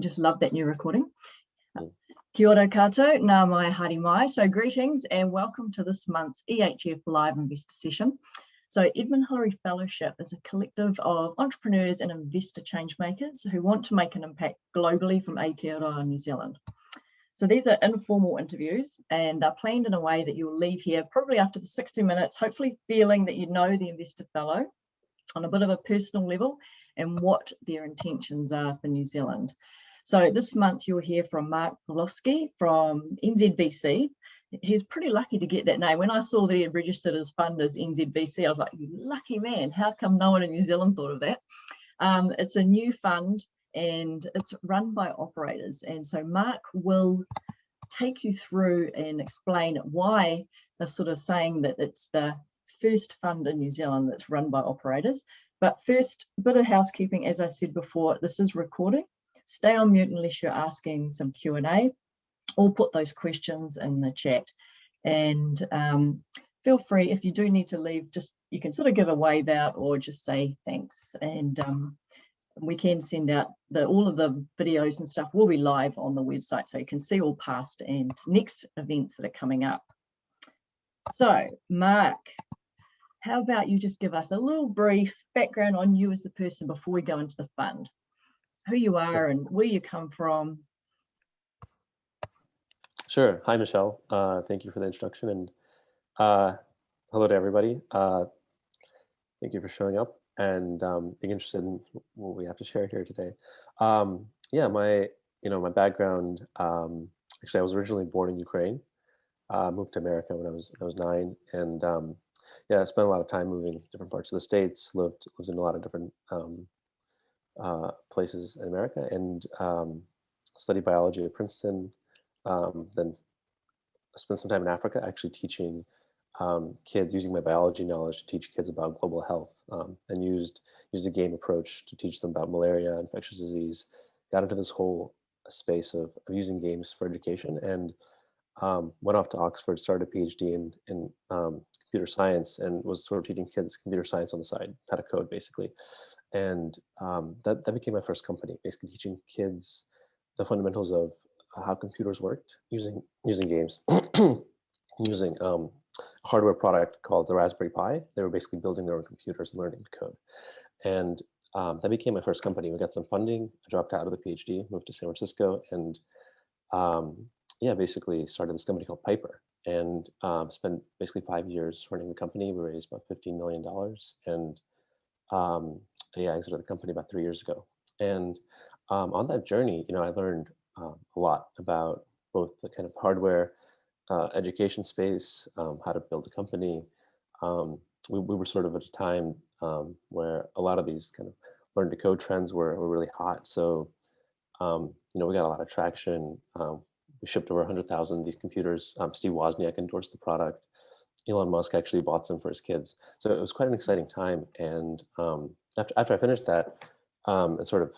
just love that new recording. Kia ora koutou, nau mai haere mai. So greetings and welcome to this month's EHF Live Investor Session. So Edmund Hillary Fellowship is a collective of entrepreneurs and investor change makers who want to make an impact globally from Aotearoa, New Zealand. So these are informal interviews and they're planned in a way that you'll leave here probably after the 60 minutes, hopefully feeling that you know the investor fellow on a bit of a personal level and what their intentions are for New Zealand. So this month you'll hear from Mark Pawlowski from NZVC. He's pretty lucky to get that name. When I saw that he had registered as fund as NZVC, I was like, you lucky man, how come no one in New Zealand thought of that? Um, it's a new fund and it's run by operators. And so Mark will take you through and explain why they're sort of saying that it's the first fund in New Zealand that's run by operators. But first, bit of housekeeping, as I said before, this is recording stay on mute unless you're asking some Q&A or put those questions in the chat. And um, feel free, if you do need to leave, just you can sort of give a wave out or just say thanks. And um, we can send out the all of the videos and stuff will be live on the website so you can see all past and next events that are coming up. So Mark, how about you just give us a little brief background on you as the person before we go into the fund? Who you are and where you come from. Sure. Hi, Michelle. Uh, thank you for the introduction and uh, hello to everybody. Uh, thank you for showing up and um, being interested in what we have to share here today. Um, yeah, my you know my background. Um, actually, I was originally born in Ukraine. Uh, moved to America when I was I was nine, and um, yeah, I spent a lot of time moving different parts of the states. lived lived in a lot of different um, uh, places in America and um, studied biology at Princeton. Um, then spent some time in Africa actually teaching um, kids, using my biology knowledge to teach kids about global health um, and used, used a game approach to teach them about malaria, infectious disease. Got into this whole space of, of using games for education and um, went off to Oxford, started a PhD in, in um, computer science and was sort of teaching kids computer science on the side, how to code basically and um, that, that became my first company, basically teaching kids the fundamentals of how computers worked using using games, using um, a hardware product called the Raspberry Pi. They were basically building their own computers and learning code. And um, that became my first company. We got some funding. I dropped out of the PhD, moved to San Francisco, and um, yeah, basically started this company called Piper and um, spent basically five years running the company. We raised about $15 million and um, yeah, I exited the company about three years ago. And um, on that journey, you know, I learned um, a lot about both the kind of hardware uh, education space, um, how to build a company. Um, we, we, were sort of at a time um, where a lot of these kind of learn to code trends were, were really hot. So, you know, we got a lot of traction. we shipped over 100,000 of these computers. Steve Wozniak endorsed the product. Elon Musk actually bought some for his kids. So it was quite an exciting time. And um, after, after I finished that, um, I sort of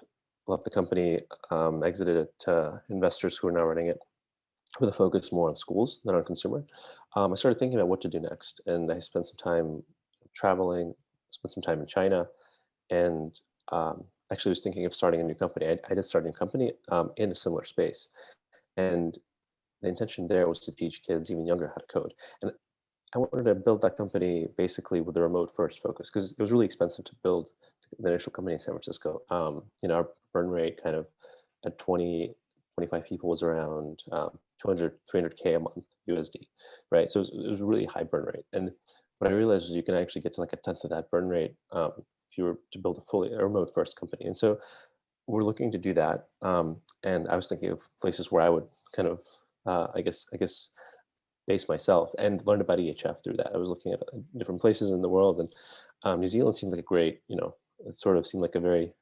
left the company, um, exited it to investors who are now running it with a focus more on schools than on consumer. Um, I started thinking about what to do next. And I spent some time traveling, spent some time in China, and um, actually was thinking of starting a new company. I, I did start a new company um, in a similar space. And the intention there was to teach kids even younger how to code. And I wanted to build that company basically with a remote first focus because it was really expensive to build the initial company in San Francisco. Um, you know, our burn rate kind of at 20, 25 people was around um, 200, 300K a month USD, right? So it was, it was, a really high burn rate. And what I realized was you can actually get to like a tenth of that burn rate um, if you were to build a fully a remote first company. And so we're looking to do that. Um, and I was thinking of places where I would kind of, uh, I guess, I guess, base myself and learned about EHF through that. I was looking at uh, different places in the world and um, New Zealand seemed like a great, you know, it sort of seemed like a very,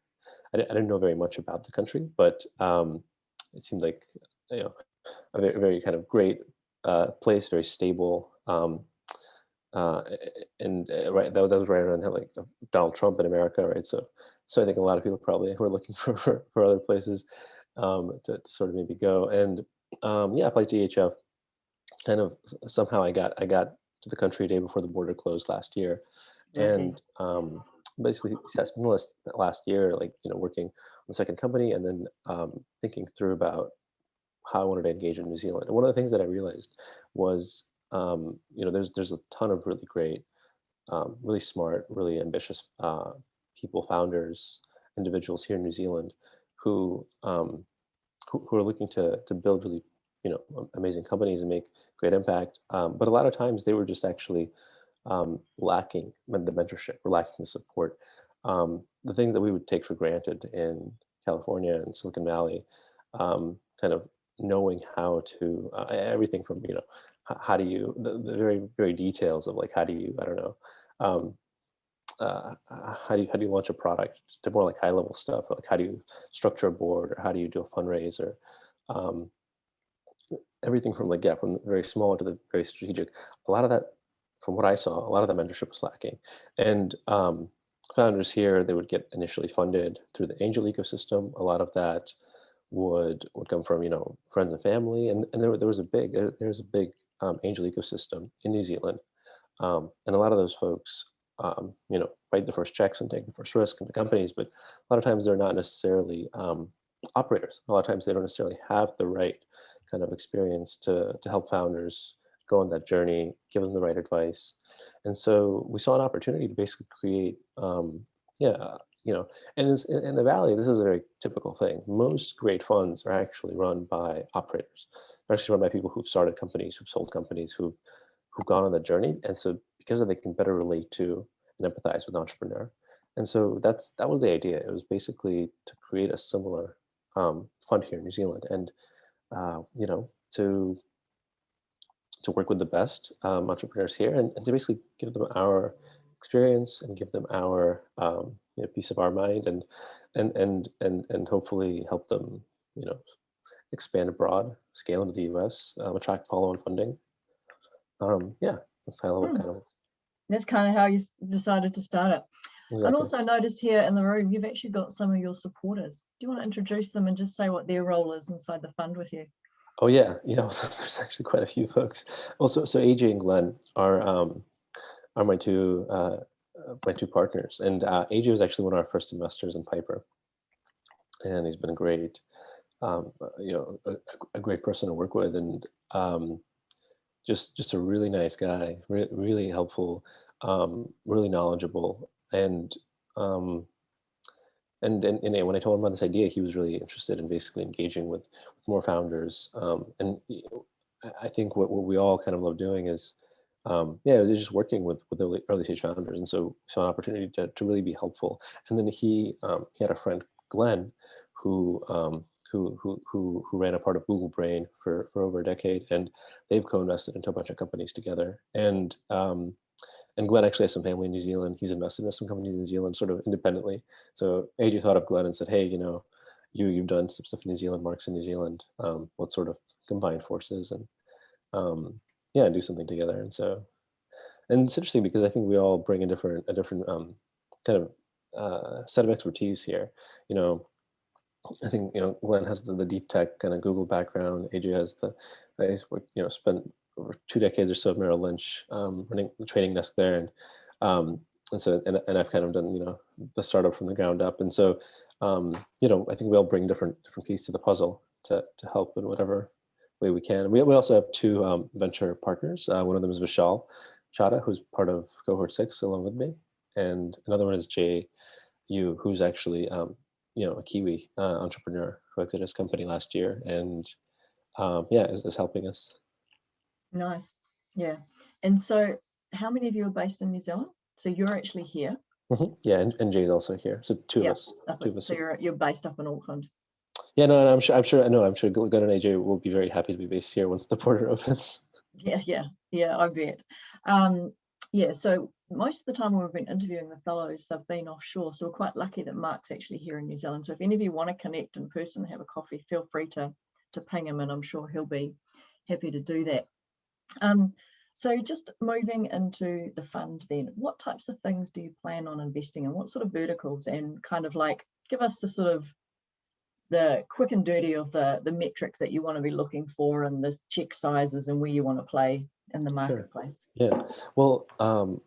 I didn't, I didn't know very much about the country, but um, it seemed like, you know, a very, very kind of great uh, place, very stable. Um, uh, and uh, right, that, that was right around like Donald Trump in America, right? So, so I think a lot of people probably were looking for, for, other places um, to, to, sort of maybe go. And um, yeah, I applied to EHF kind of somehow I got I got to the country a day before the border closed last year, okay. and um, basically yeah, spent the last, last year, like you know, working on the second company, and then um, thinking through about how I wanted to engage in New Zealand. And one of the things that I realized was, um, you know, there's there's a ton of really great, um, really smart, really ambitious uh, people, founders, individuals here in New Zealand, who um, who, who are looking to to build really, you know, amazing companies and make great impact. Um, but a lot of times they were just actually um, lacking the mentorship, or lacking the support. Um, the things that we would take for granted in California and Silicon Valley, um, kind of knowing how to uh, everything from you know how do you the, the, very very details of like how do you I don't know um, uh, how do you how do you launch a product to more like high level stuff like how do you structure a board or how do you do a fundraiser um, everything from like yeah from the very small to the very strategic a lot of that from what I saw a lot of the mentorship was lacking. And um, founders here they would get initially funded through the angel ecosystem. A lot of that would would come from you know friends and family. And, and there, there was a big there, there's a big um, angel ecosystem in New Zealand. Um, and a lot of those folks um, you know write the first checks and take the first risk in the companies but a lot of times they're not necessarily um, operators. A lot of times they don't necessarily have the right kind of experience to to help founders go on that journey give them the right advice and so we saw an opportunity to basically create um, yeah you know, and in, the Valley, this is a very typical thing. Most great funds are actually run by operators. They're actually run by people who've started companies, who've sold companies, who've, who've gone on that journey. And so because of they can better relate to and empathize with the entrepreneur. And so that's that was the idea. It was basically to create a similar um, fund here in New Zealand and, uh, you know, to to work with the best um, entrepreneurs here and, and, to basically give them our experience and give them our um, you know, piece of our mind and and and and and hopefully help them you know expand abroad, scale into the U.S., um, attract follow-on funding. Um, yeah, that's Hmm. kind of. That's kind of how you decided to start it. And also noticed here in the room, you've actually got some of your supporters. Do you want to introduce them and just say what their role is inside the fund with you? Oh yeah, you know, there's actually quite a few folks. Also, so AJ and Glenn are um, are my two uh, uh, my two partners, and uh, AJ was actually one of our first investors in Piper, and he's been a great, um, uh, you know, a, a great person to work with, and um, just just a really nice guy, re- really helpful, um, really knowledgeable, and um, and, and and when I told him about this idea, he was really interested in basically engaging with, with more founders. Um, and I think what, what we all kind of love doing is, um, yeah, it was just working with with early, early stage founders, and so saw an opportunity to, to really be helpful. And then he um, he had a friend Glenn, who um, who who who who ran a part of Google Brain for for over a decade, and they've co-invested into a bunch of companies together. And um, and Glenn actually has some family in New Zealand. He's invested in some companies in New Zealand, sort of independently. So AJ thought of Glenn and said, "Hey, you know, you you've done some stuff in New Zealand, Mark's in New Zealand. Um, let's sort of combine forces and um, yeah, do something together." And so, and it's interesting because I think we all bring a different a different um, kind of uh, set of expertise here. You know, I think you know Glenn has the, the deep tech kind of Google background. AJ has the he's you know spent over two decades or so at Merrill Lynch um, running the trading desk there, and um, and so and, and I've kind of done you know the startup from the ground up, and so um, you know I think we all bring different different pieces to the puzzle to to help in whatever way we can. We we also have two um, venture partners. Uh, one of them is Vishal Chada, who's part of Cohort Six along with me, and another one is Jay Yu, who's actually um, you know a Kiwi uh, entrepreneur who exited his company last year, and um, yeah, is, is helping us. Nice. Yeah. And so how many of you are based in New Zealand? So you're actually here. Mhm. Yeah, and, and Jay's also here, so two Yeah, of us. up two of us So you're, you're based up in Auckland. Yeah, no, and I'm sure. I'm sure. I know. I'm sure. Glenn and AJ will be very happy to be based here once the border opens. Yeah, yeah, yeah, I bet. Um, yeah, so most of the time when we've been interviewing the fellows, they've been offshore. So we're quite lucky that Mark's actually here in New Zealand. So if any of you want to connect in person, have a coffee, feel free to to ping him and I'm sure he'll be happy to do that. Um, so just moving into the fund then, what types of things do you plan on investing in? What sort of verticals and kind of like give us the sort of the quick and dirty of the the metrics that you want to be looking for and the check sizes and where you want to play in the marketplace. Yeah. Well, um,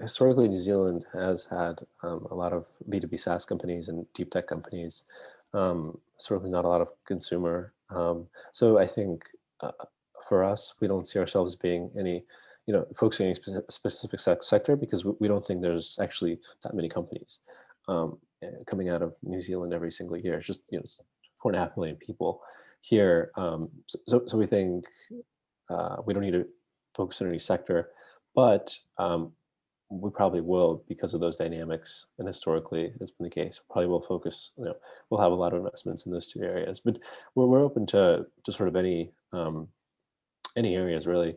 historically New Zealand has had um, a lot of B2B SaaS companies and deep tech companies. Um, certainly not a lot of consumer. Um, so I think uh, for us, we don't see ourselves being any, you know, focusing on any specific, sector because we, we, don't think there's actually that many companies um, eh, coming out of New Zealand every single year. It's just, you know, four and a half million people here. Um, so, so we think uh, we don't need to focus on any sector, but um, we probably will because of those dynamics and historically it's been the case probably will focus you know we'll have a lot of investments in those two areas but we're, we're open to to sort of any um any areas really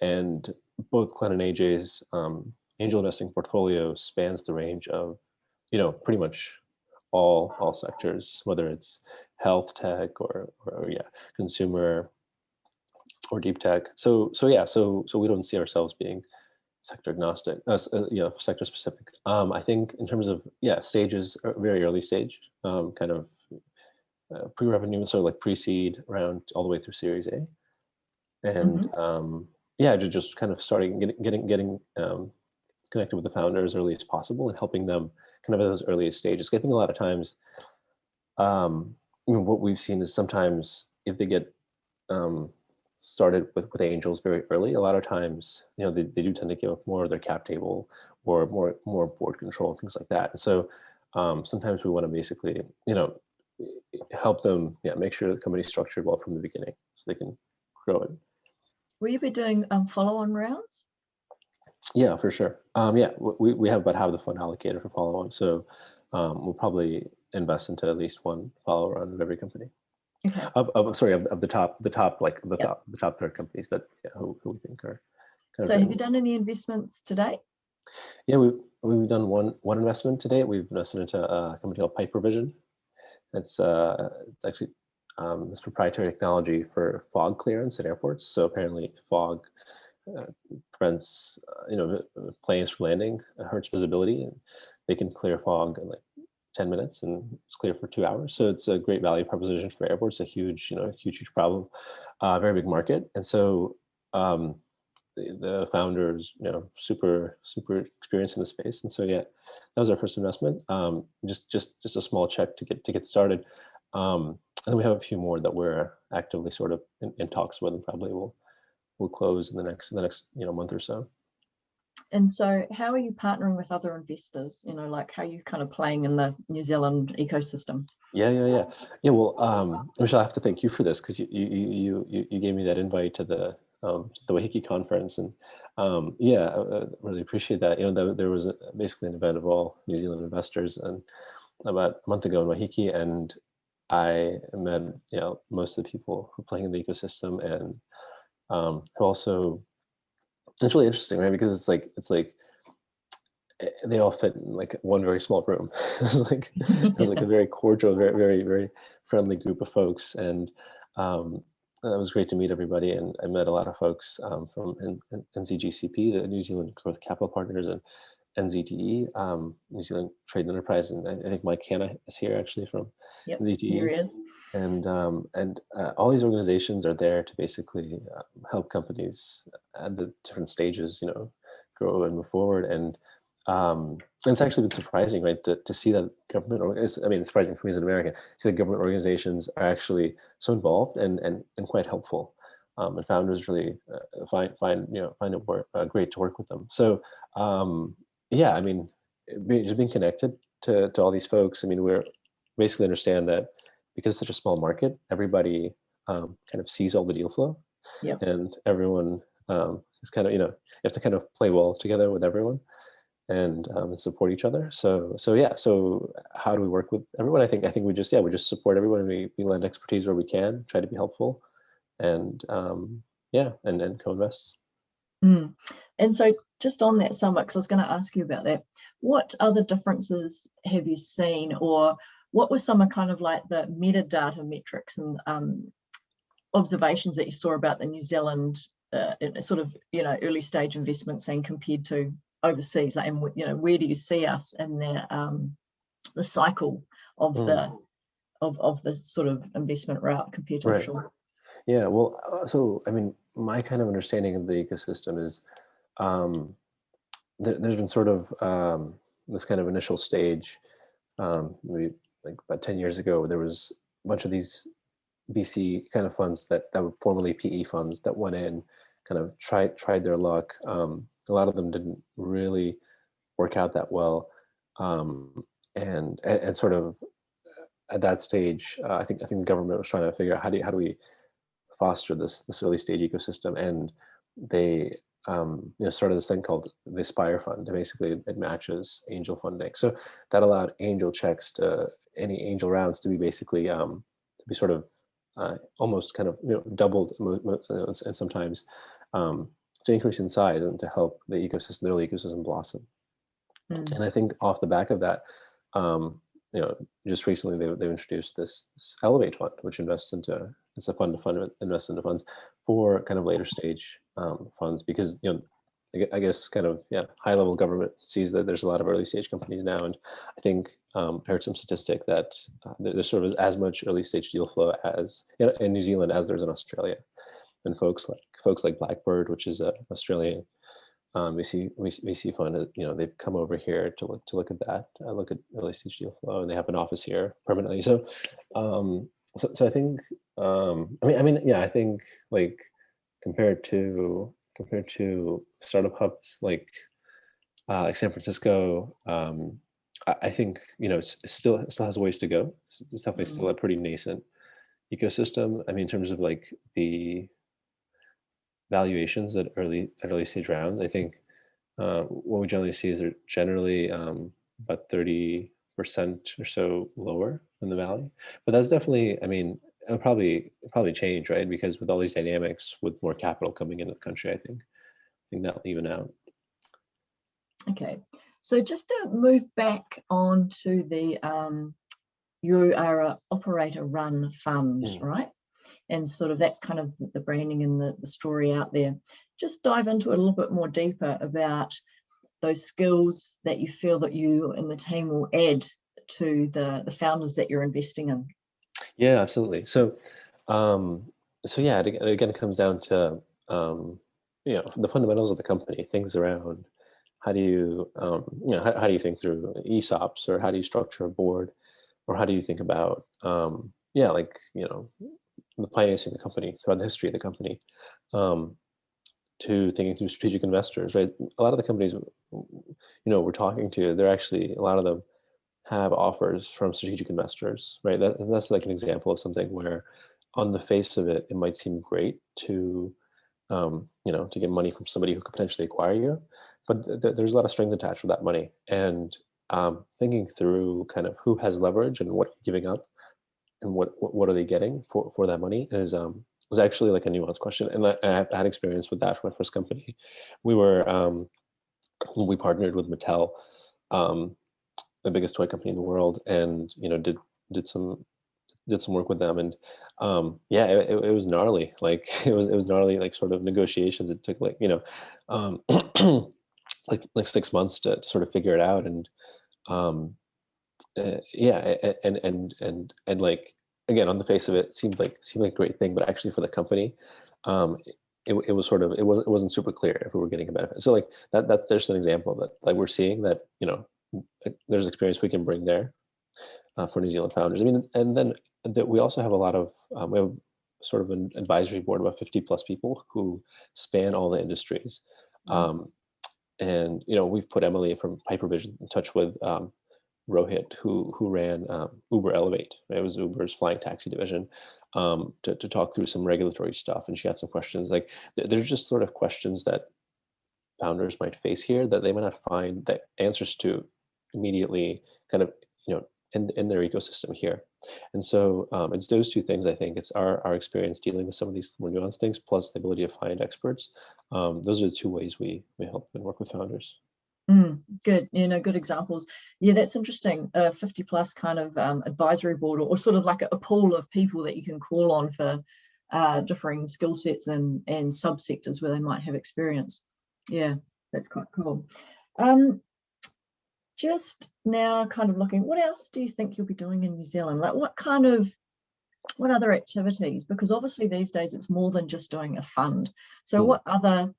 and both Glenn and aj's um angel investing portfolio spans the range of you know pretty much all all sectors whether it's health tech or, or yeah consumer or deep tech so so yeah so so we don't see ourselves being sector agnostic, uh, uh, you know, sector specific. Um, I think in terms of, yeah, stages, uh, very early stage, um, kind of uh, pre-revenue, sort of like pre-seed around all the way through Series A. And mm -hmm. um, yeah, just, just kind of starting getting getting getting um, connected with the founder as early as possible and helping them kind of at those earliest stages. I think a lot of times, um, you know, what we've seen is sometimes if they get um, started with, with angels very early, a lot of times, you know, they, they do tend to give up more of their cap table or more more board control and things like that. And so um, sometimes we want to basically, you know, help them, yeah, make sure the company's structured well from the beginning so they can grow it. Will you be doing um, follow-on rounds? Yeah, for sure. Um, yeah, we, we have about half the fund allocated for follow-on. So um, we'll probably invest into at least one follow round of every company. Okay. Of, of sorry of, of the top the top like the yep. top the top third companies that yeah, who, who we think are. so have you done any investments today? Yeah, we we've done one one investment today. We've invested into a company called Piper Vision. It's uh it's actually um, this proprietary technology for fog clearance at airports. So apparently fog uh, prevents uh, you know planes from landing, hurts visibility, and they can clear fog in like 10 minutes and it's clear for two hours. So it's a great value proposition for airports, a huge, you know, huge, huge problem, uh, very big market. And so um, the, the founders, you know, super, super experienced in the space. And so, yeah, that was our first investment. Um, just, just, just a small check to get, to get started. Um, and we have a few more that we're actively sort of in, in talks with and probably will, will close in the next, in the next, you know, month or so. And so how are you partnering with other investors? You know, like how are you kind of playing in the New Zealand ecosystem? Yeah, yeah, yeah. Yeah, well, um, Michelle, I have to thank you for this because you, you, you, you gave me that invite to the, um, the Waiheke conference. And um, yeah, I, I, really appreciate that. You know, there was a, basically an event of all New Zealand investors and about a month ago in Waiheke and I met, you know, most of the people who are playing in the ecosystem and um, who also it's really interesting, right? Because it's like it's like eh, they all fit in like one very small room. it was like it was like a very cordial, very very very friendly group of folks, and um, it was great to meet everybody. And I met a lot of folks um, from N N NZGCP, the New Zealand Growth Capital Partners, and NZTE, um, New Zealand Trade Enterprise, and I, I think Mike Hanna is here actually from yep, NZTE. Here he is and um, and uh, all these organizations are there to basically uh, help companies at the different stages, you know, grow and move forward. And, um, and it's actually been surprising, right, to, to see that government, or I mean, it's surprising for me as an American, see that government organizations are actually so involved and and and quite helpful. Um, and founders really uh, find find you know find it work, uh, great to work with them. So um, yeah, I mean, just being connected to to all these folks. I mean, we're basically understand that because it's such a small market, everybody um, kind of sees all the deal flow yep. and everyone um, is kind of, you know, you have to kind of play well together with everyone and um, support each other. So, so yeah, so how do we work with everyone? I think, I think we just, yeah, we just support everyone. We, we lend expertise where we can, try to be helpful and um, yeah, and then co-invest. Mm. And so just on that summit, because I was going to ask you about that, what other differences have you seen or what were some of kind of like the metadata metrics and um, observations that you saw about the New Zealand uh, sort of, you know, early stage investment saying compared to overseas, like, and you know, where do you see us in the um, the cycle of mm. the of of the sort of investment route compared to right. offshore? Yeah, well, uh, so I mean, my kind of understanding of the ecosystem is um, there, has been sort of um, this kind of initial stage, um, maybe like about 10 years ago, there was a bunch of these VC kind of funds that, that were formerly PE funds that went in, kind of tried, tried their luck. Um, a lot of them didn't really work out that well. Um, and, and, and, sort of at that stage, uh, I think I think the government was trying to figure out how do how do we foster this this early stage ecosystem, and they um, you know started this thing called the Aspire Fund. Basically, it matches angel funding, so that allowed angel checks to any angel rounds to be basically um, to be sort of uh, almost kind of you know doubled and sometimes um, to increase in size and to help the ecosystem, the early ecosystem blossom. Mm. And I think off the back of that, um, you know, just recently they, they've introduced this, this, Elevate fund, which invests into, it's a fund to fund invest into funds for kind of later stage um, funds because, you know, I guess kind of, yeah, high level government sees that there's a lot of early stage companies now. And I think um, I heard some statistic that uh, there's sort of as much early stage deal flow as in, in New Zealand as there's in Australia. And folks like folks like Blackbird, which is an Australian um, VC, VC fund, uh, you know, they've come over here to look to look at that, uh, look at deal flow, and they have an office here permanently. So, um, so, so I think, um, I mean, I mean, yeah, I think like compared to compared to startup hubs like uh, like San Francisco, um, I, I, think you know it's, it's still it still has ways to go. It's definitely still mm-hmm. a pretty nascent ecosystem. I mean, in terms of like the valuations at early at early stage rounds. I think uh, what we generally see is they're generally um, about 30% or so lower than the value. But that's definitely, I mean, it'll probably probably change, right? Because with all these dynamics, with more capital coming into the country, I think I think that'll even out. Okay, so just to move back on to the um, you are a operator run fund, mm. right? And sort of that's kind of the branding and the, the story out there. Just dive into it a little bit more deeper about those skills that you feel that you and the team will add to the, the founders that you're investing in. Yeah, absolutely. So, um, so yeah, it, again, it comes down to, um, you know, the fundamentals of the company, things around how do you, um, you know, how, how do you think through ESOPs or how do you structure a board or how do you think about, um, yeah, like, you know, the financing of the company, throughout the history of the company, um, to thinking through strategic investors, right? A lot of the companies, you know, we're talking to, they're actually, a lot of them have offers from strategic investors, right? That, that's like an example of something where on the face of it, it might seem great to, um, you know, to get money from somebody who could potentially acquire you, but th there's a lot of strings attached with that money. And um, thinking through kind of who has leverage and what you're giving up and what what are they getting for for that money is um was actually like a nuanced question. And I, I had experience with that for my first company. We were um we partnered with mattel um the biggest toy company in the world and you know did did some did some work with them. And um yeah it, it, was gnarly. Like it was it was gnarly like sort of negotiations. It took like you know um like like six months to, to sort of figure it out. And um uh, yeah, and and and and like again, on the face of it, seemed like seemed like a great thing, but actually for the company, um, it, it was sort of it wasn't it wasn't super clear if we were getting a benefit. So like that that's just an example that like we're seeing that you know there's experience we can bring there uh, for New Zealand founders. I mean, and then that we also have a lot of um, we have sort of an advisory board about 50 plus people who span all the industries. Mm-hmm. Um, and you know we've put Emily from Hypervision in touch with um, Rohit, who who ran um, Uber Elevate. It was Uber's flying taxi division, um, to to talk through some regulatory stuff, and she had some questions. Like there's just sort of questions that founders might face here that they might not find the answers to immediately, kind of you know in in their ecosystem here. And so um, it's those two things. I think it's our our experience dealing with some of these more nuanced things, plus the ability to find experts. Um, those are the two ways we we help and work with founders. Mm, good, you know, good examples. Yeah, that's interesting. A 50 plus kind of um, advisory board or, or, sort of like a, a, pool of people that you can call on for uh, differing skill sets and, and subsectors where they might have experience. Yeah, that's quite cool. Um, just now kind of looking, what else do you think you'll be doing in New Zealand? Like what kind of, what other activities? Because obviously these days it's more than just doing a fund. So mm. what other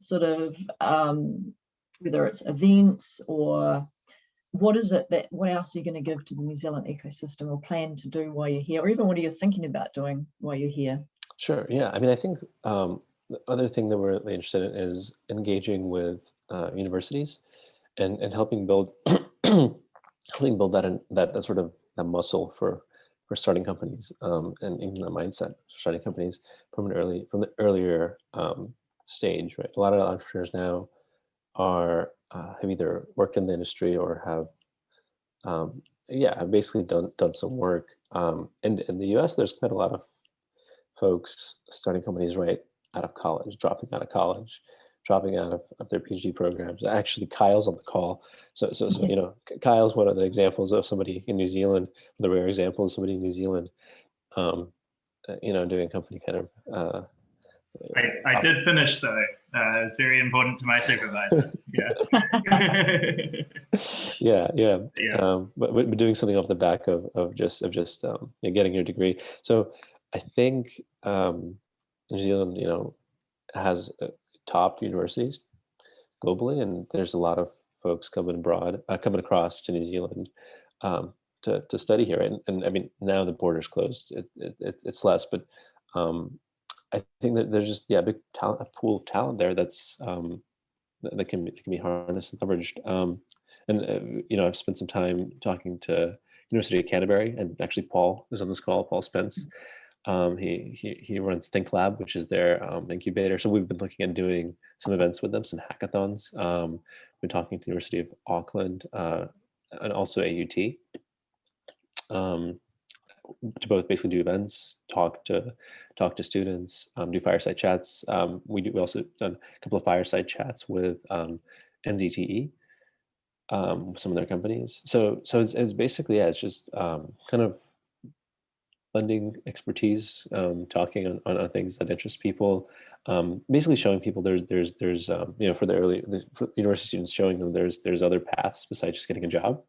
sort of um, whether it's events or what is it that, what else are you going to give to the New Zealand ecosystem or plan to do while you're here? Or even what are you thinking about doing while you're here? Sure. Yeah. I mean, I think um, the other thing that we're really interested in is engaging with uh, universities and, and helping build helping build that in, that, that sort of that muscle for for starting companies um, and in that mindset starting companies from an early from the earlier um, stage right a lot of entrepreneurs now are uh, have either worked in the industry or have um, yeah have basically done done some work um, and in the US there's quite a lot of folks starting companies right out of college dropping out of college dropping out of, of their PhD programs. Actually, Kyle's on the call. So, so, so you know, Kyle's one of the examples of somebody in New Zealand, the rare example of somebody in New Zealand, um, uh, you know, doing a company kind of. Uh, I, I did finish though. Uh, it's very important to my supervisor. Yeah. yeah, yeah. Yeah. Um, but, but doing something off the back of of just of just um, getting your degree. So I think um, New Zealand, you know, has uh, top universities globally, and there's a lot of folks coming abroad, uh, coming across to New Zealand um, to to study here. And, and I mean, now the border's closed, it, it it's less, but um, I think that there's just yeah, a big talent, a pool of talent there that's um, that, that can be, that can be harnessed and leveraged. Um, and uh, you know, I've spent some time talking to University of Canterbury, and actually Paul is on this call, Paul Spence. Um, he, he, he runs Think Lab, which is their um, incubator. So we've been looking at doing some events with them, some hackathons. Um, been talking to University of Auckland uh, and also AUT um, to both basically do events, talk to talk to students, um, do fireside chats. Um, we do we also done a couple of fireside chats with um, NZTE, um, some of their companies. So so it's, it's basically yeah, it's just um, kind of lending expertise, um, talking on, on, on, things that interest people, basically showing people there's there's there's you know for the early the, for university students showing them there's there's other paths besides just getting a job.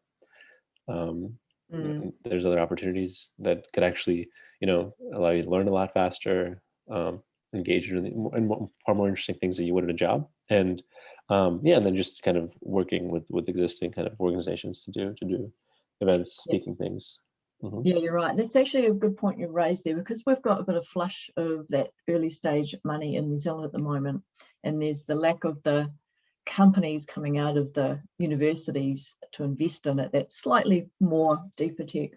Um, mm. There's other opportunities that could actually you know allow you to learn a lot faster, um, engage in, in far more interesting things that you would in a job, and um, yeah, and then just kind of working with with existing kind of organizations to do to do events, speaking things. Mm -hmm. Yeah, you're right. That's actually a good point you raised there because we've got a bit of flush of that early stage money in New Zealand at the moment. And there's the lack of the companies coming out of the universities to invest in it that slightly more deeper tech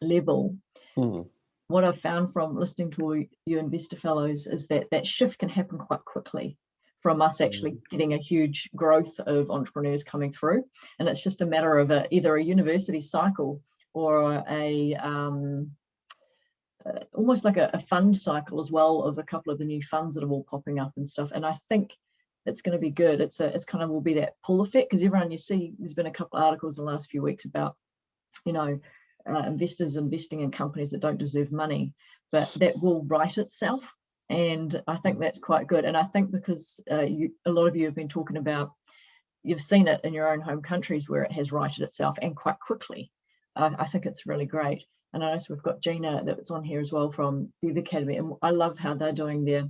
level. Mm. What I've found from listening to your investor fellows is that that shift can happen quite quickly from us actually mm. getting a huge growth of entrepreneurs coming through. And it's just a matter of a, either a university cycle or a um, uh, almost like a, a, fund cycle as well of a couple of the new funds that are all popping up and stuff. And I think it's going to be good. It's a it's kind of will be that pull effect because everyone you see there's been a couple of articles in the last few weeks about you know uh, investors investing in companies that don't deserve money, but that will right itself. And I think that's quite good. And I think because uh, you, a lot of you have been talking about, you've seen it in your own home countries where it has righted itself and quite quickly. I, think it's really great. And I know we've got Gina that's on here as well from the Academy. And I love how they're doing their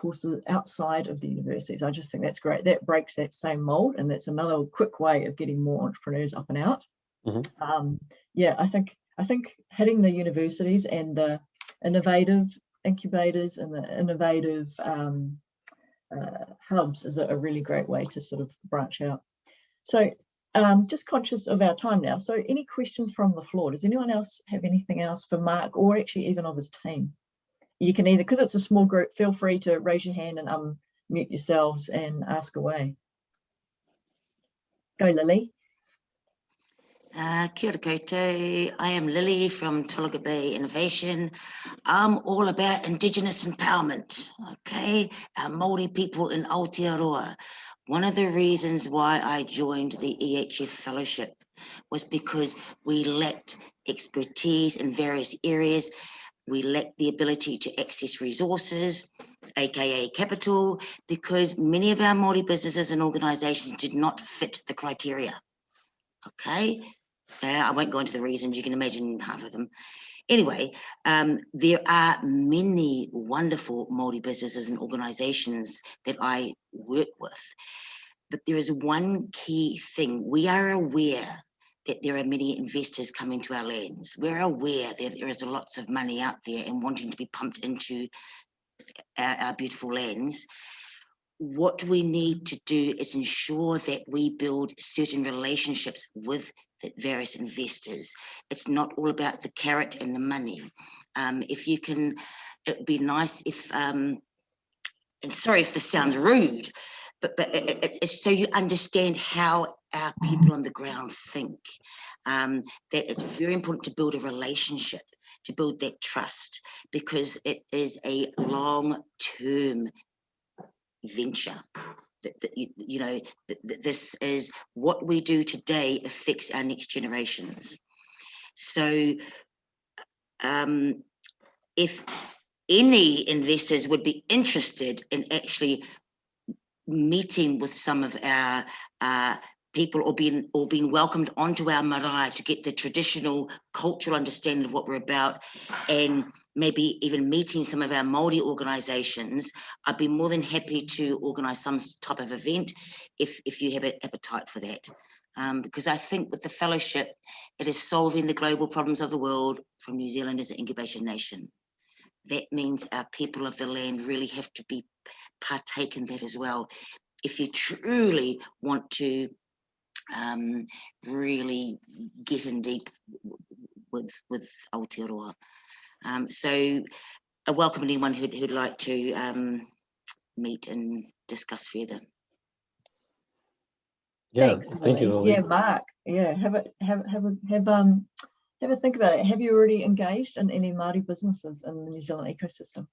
courses outside of the universities. I just think that's great. That breaks that same mold. And that's another quick way of getting more entrepreneurs up and out. Mm -hmm. um, yeah, I think I think hitting the universities and the innovative incubators and the innovative um, uh, hubs is a, a really great way to sort of branch out. So um, just conscious of our time now. So any questions from the floor? Does anyone else have anything else for Mark or actually even of his team? You can either, because it's a small group, feel free to raise your hand and unmute yourselves and ask away. Go Lily. Uh, kia koutou. I am Lily from Tolaga Bay Innovation. I'm all about Indigenous empowerment, okay? Our Māori people in Aotearoa. One of the reasons why I joined the EHF Fellowship was because we lacked expertise in various areas. We lacked the ability to access resources, aka capital, because many of our Māori businesses and organizations did not fit the criteria. Okay, uh, I won't go into the reasons, you can imagine half of them. Anyway, um, there are many wonderful Māori businesses and organizations that I work with. But there is one key thing. We are aware that there are many investors coming to our lands. We're aware that there is lots of money out there and wanting to be pumped into our, our beautiful lands. What we need to do is ensure that we build certain relationships with the various investors. It's not all about the carrot and the money. Um, if you can, it'd be nice if, um, and sorry if this sounds rude, but, but it- it- it's so you understand how our people on the ground think. Um, that it's very important to build a relationship, to build that trust, because it is a long-term venture. That, that you, you know, that, that this is what we do today affects our next generations. So, um, if any investors would be interested in actually meeting with some of our uh, people or being or being welcomed onto our marae to get the traditional cultural understanding of what we're about and maybe even meeting some of our Māori organisations, I'd be more than happy to organise some type of event if, if you have an appetite for that. Um, because I think with the fellowship, it is solving the global problems of the world from New Zealand as an incubation nation. That means our people of the land really have to be partake in that as well. If you truly want to um, really get in deep w- w- with with Aotearoa. Um, so I welcome anyone who'd, who'd like to um, meet and discuss further. Yeah, Thanks, thank you, Lily. Lily. Yeah, Mark. Yeah, have a have have a have um have a think about it. Have you already engaged in any Māori businesses in the New Zealand ecosystem?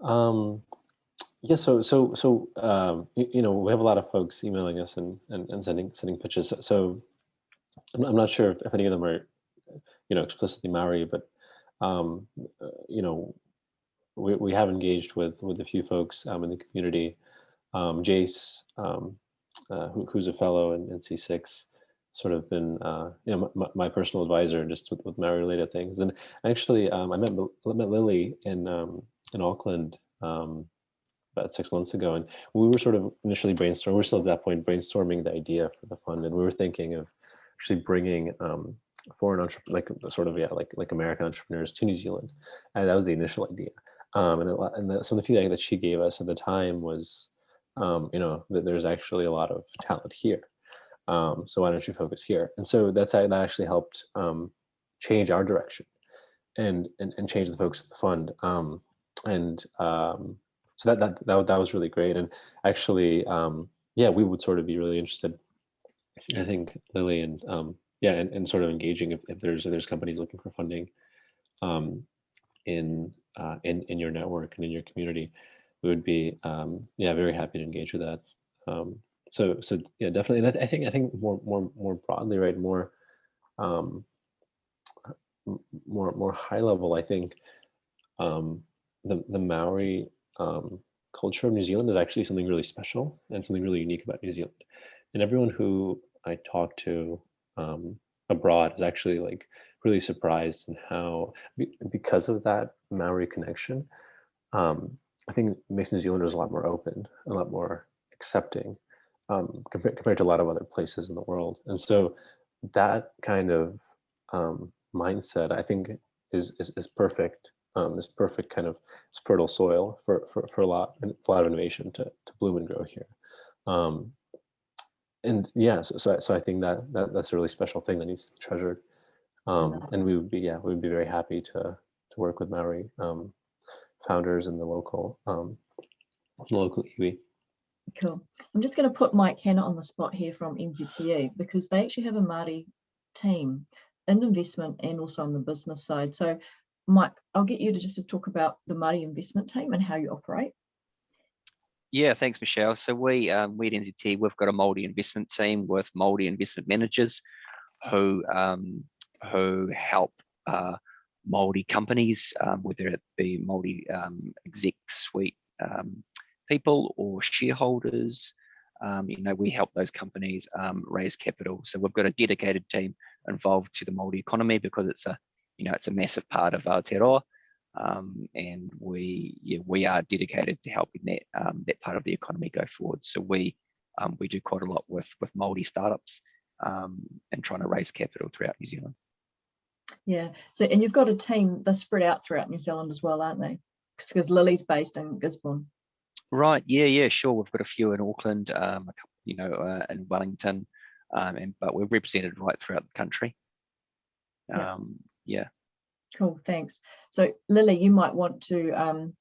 Um, yeah, so so so um, you, you know we have a lot of folks emailing us and and, and sending sending pitches. So, I'm, I'm not sure if, if any of them are you know explicitly Maori, but um, uh, you know we, we have engaged with with a few folks um, in the community. Um, Jace, um, uh, who, who's a fellow in, in C6, sort of been uh, you know my, my personal advisor just with, with Maori related things. And actually, um, I met met Lily in um, in Auckland um, about six months ago, and we were sort of initially brainstorming. We're still at that point brainstorming the idea for the fund, and we were thinking of actually bringing um, foreign entrepreneurs, like sort of yeah, like like American entrepreneurs to New Zealand, and that was the initial idea. Um, and and the, some of the feedback that she gave us at the time was, um, you know, that there's actually a lot of talent here. Um, so why don't you focus here? And so that's that actually helped um, change our direction and, and and change the focus of the fund. Um, and um, so that, that that that was really great. And actually, um, yeah, we would sort of be really interested. I think Lily and um, yeah, and, and sort of engaging if, if there's if there's companies looking for funding um, in uh, in in your network and in your community, we would be um, yeah very happy to engage with that. Um, so so yeah, definitely. And I, th- I think I think more more more broadly, right? More um, more more high level. I think um, the the Maori um, culture of New Zealand is actually something really special and something really unique about New Zealand. And everyone who I talk to um, abroad is actually like really surprised in how be- because of that Maori connection. Um, I think makes New Zealanders a lot more open, a lot more accepting um, compared compared to a lot of other places in the world. And so that kind of um, mindset, I think, is is, is perfect. Um, is perfect kind of fertile soil for, for, for a lot a lot of innovation to, to bloom and grow here. Um, and yeah, so, so I- so I think that, that that's a really special thing that needs to be treasured. Um, and we would be yeah we would be very happy to to work with Maori um, founders and the local um, the local iwi. Cool. I'm just going to put Mike Hanna on the spot here from NZTE because they actually have a Māori team in investment and also on the business side. So Mike, I'll get you to just to talk about the Māori investment team and how you operate. Yeah, thanks, Michelle. So we, um, we at NZT, we've got a Māori investment team with Māori investment managers who um, who help uh, Māori companies, um, whether it be Māori um, exec suite um, people or shareholders. Um, you know, we help those companies um, raise capital. So we've got a dedicated team involved to the Māori economy because it's a, you know, it's a massive part of Aotearoa um, and we yeah, we are dedicated to helping that um, that part of the economy go forward. So we um, we do quite a lot with with Māori startups um, and trying to raise capital throughout New Zealand. Yeah. So, and you've got a team, they're spread out throughout New Zealand as well, aren't they? Because Lily's based in Gisborne. Right. Yeah. Yeah. Sure. We've got a few in Auckland, um, a couple, you know, uh, in Wellington, um, and but we're represented right throughout the country. Yeah. Um, yeah. Cool, thanks. So Lily, you might want to, um,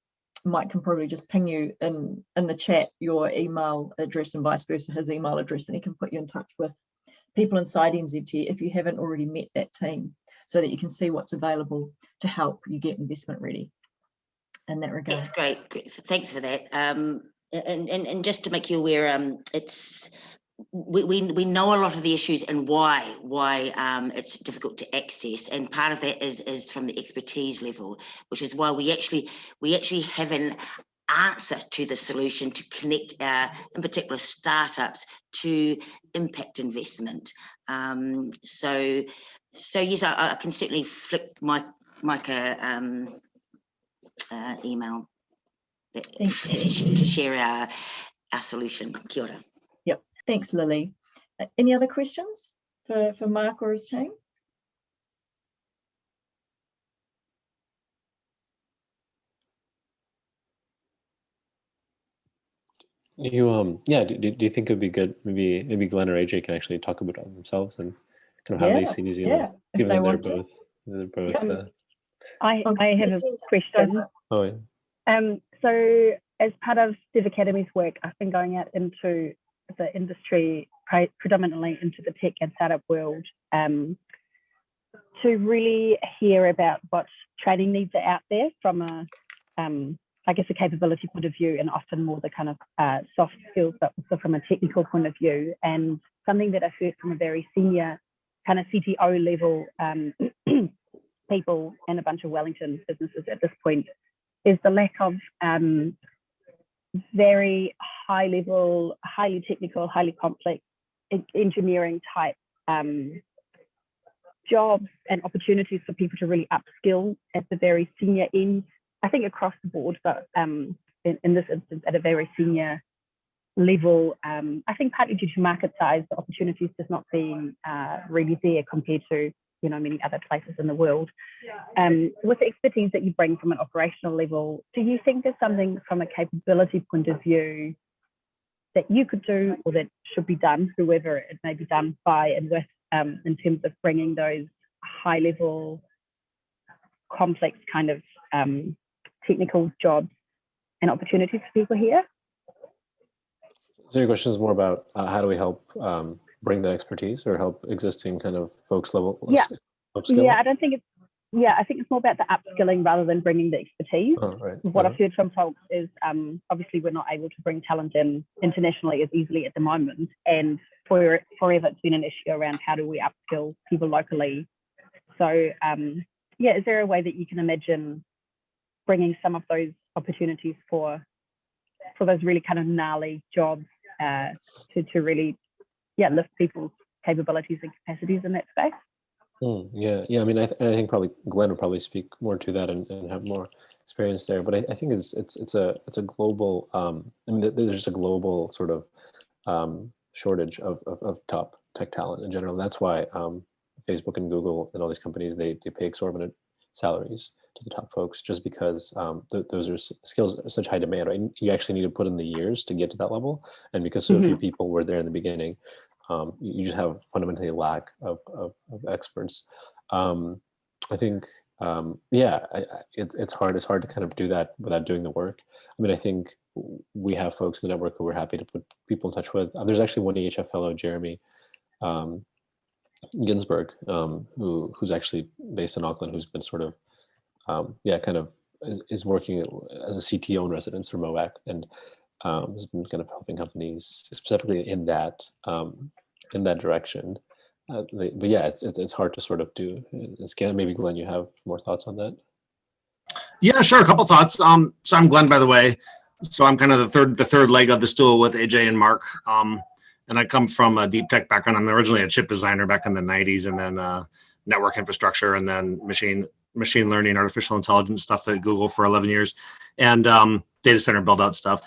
Mike can probably just ping you in, in the chat, your email address and vice versa, his email address, and he can put you in touch with people inside NZT if you haven't already met that team, so that you can see what's available to help you get investment ready in that regard. That's great. great. Thanks for that. Um, and, and, and just to make you aware, um, it's, we, we, we know a lot of the issues and why, why um, it's difficult to access. And part of that is, is from the expertise level, which is why we actually, we actually have an answer to the solution to connect our, in particular, startups to impact investment. Um, so, so yes, I, I can certainly flick my, Micah, um, uh, email to to share our, our solution. Kia ora. Thanks, Lily. Uh, Any other questions for, for Mark or his team? You um yeah, do, do do you think it'd be good maybe maybe Glenn or AJ can actually talk about themselves and kind of how they see New Zealand, Yeah, if given they they're, both they're both Yeah. uh, I, Oh, I have a question. oh yeah. Um, so as part of Dev Academy's work, I've been going out into the industry, predominantly into the tech and startup world, um, to really hear about what training needs are out there from a, um, I guess, a capability point of view, and often more the kind of uh, soft skills, but also from a technical point of view. And something that I've heard from a very senior kind of CTO level um, people and a bunch of Wellington businesses at this point is the lack of um, very high level, highly technical, highly complex engineering type um, jobs and opportunities for people to really upskill at the very senior end. I think across the board, but um, in, in this instance, at a very senior level, um, I think partly due to market size, the opportunities just not being uh, really there compared to you know many other places in the world. Um, with the expertise that you bring from an operational level, do you think there's something from a capability point of view that you could do or that should be done, whoever it may be done by and with, um, in terms of bringing those high level, complex kind of um, technical jobs and opportunities for people here? So your question is more about uh, how do we help um, bring that expertise or help existing kind of folks level Yeah. upskill? Yeah, I don't think it's, yeah, I think it's more about the upskilling rather than bringing the expertise. Oh, right. what uh-huh. I've heard from folks is um, obviously we're not able to bring talent in internationally as easily at the moment, and for forever it's been an issue around how do we upskill people locally. So um, yeah, is there a way that you can imagine bringing some of those opportunities for for those really kind of gnarly jobs uh, to to really yeah lift people's capabilities and capacities in that space? Mm, yeah, yeah. I mean, I, th- I think probably Glenn would probably speak more to that and, and have more experience there. But I, I think it's it's it's a it's a global. Um, I mean, there's just a global sort of um, shortage of, of of top tech talent in general. That's why um, Facebook and Google and all these companies they they pay exorbitant salaries to the top folks just because um, th- those are s- skills are such high demand. Right? You actually need to put in the years to get to that level, and because so few people were there in the beginning, um, you just have fundamentally a lack of, of, of experts. Um, I think, um, yeah, I, I, it's it's hard. It's hard to kind of do that without doing the work. I mean, I think we have folks in the network who we're happy to put people in touch with. Uh, there's actually one EHF fellow, Jeremy um, Ginsburg, um, who who's actually based in Auckland, who's been sort of, um, yeah, kind of is, is working as a CTO in residence for Movac and um, has been kind of helping companies specifically in that um, in that direction. Uh, but yeah, it's, it's it's hard to sort of do. It's Glenn, maybe Glenn, you have more thoughts on that. Yeah, sure. A couple thoughts. Um, so I'm Glenn, by the way. So I'm kind of the third the third leg of the stool with AJ and Mark. Um, and I come from a deep tech background. I'm originally a chip designer back in the 90s, and then uh, network infrastructure, and then machine machine learning, artificial intelligence stuff at Google for 11 years, and um, data center build out stuff.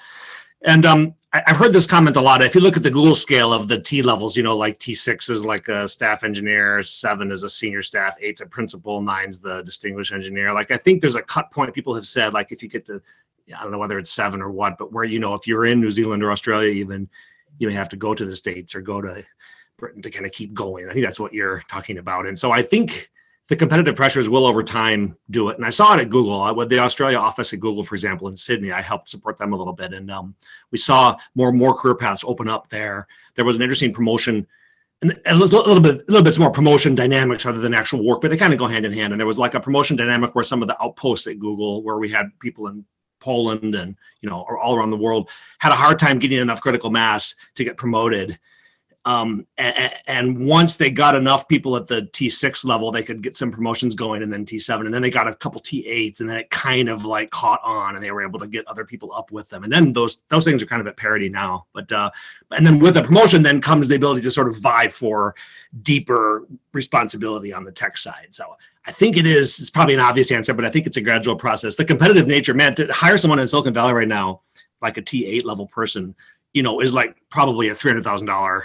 And um, I, I've heard this comment a lot. If you look at the Google scale of the T levels, you know, like T6 is like a staff engineer, seven is a senior staff, eight's a principal, nine's the distinguished engineer. Like I think there's a cut point. People have said like if you get to, I don't know whether it's seven or what, but where you know if you're in New Zealand or Australia, even you may have to go to the states or go to Britain to kind of keep going. I think that's what you're talking about. And so I think the competitive pressures will over time do it. And I saw it at Google uh, with the Australia office at Google, for example, in Sydney. I helped support them a little bit, and um, we saw more and more career paths open up there. There was an interesting promotion, and a little, little bit, a little bit more promotion dynamics rather than actual work, but they kind of go hand in hand. And there was like a promotion dynamic where some of the outposts at Google, where we had people in Poland and you know all around the world, had a hard time getting enough critical mass to get promoted um, and, and, once they got enough people at the T6 level, they could get some promotions going and then T7 and then they got a couple T8s and then it kind of like caught on and they were able to get other people up with them. And then those, those things are kind of at parity now, but, uh, and then with the promotion then comes the ability to sort of vie for deeper responsibility on the tech side. So I think it is, it's probably an obvious answer, but I think it's a gradual process. The competitive nature, man, to hire someone in Silicon Valley right now, like a T8 level person, you know, is like probably a $300,000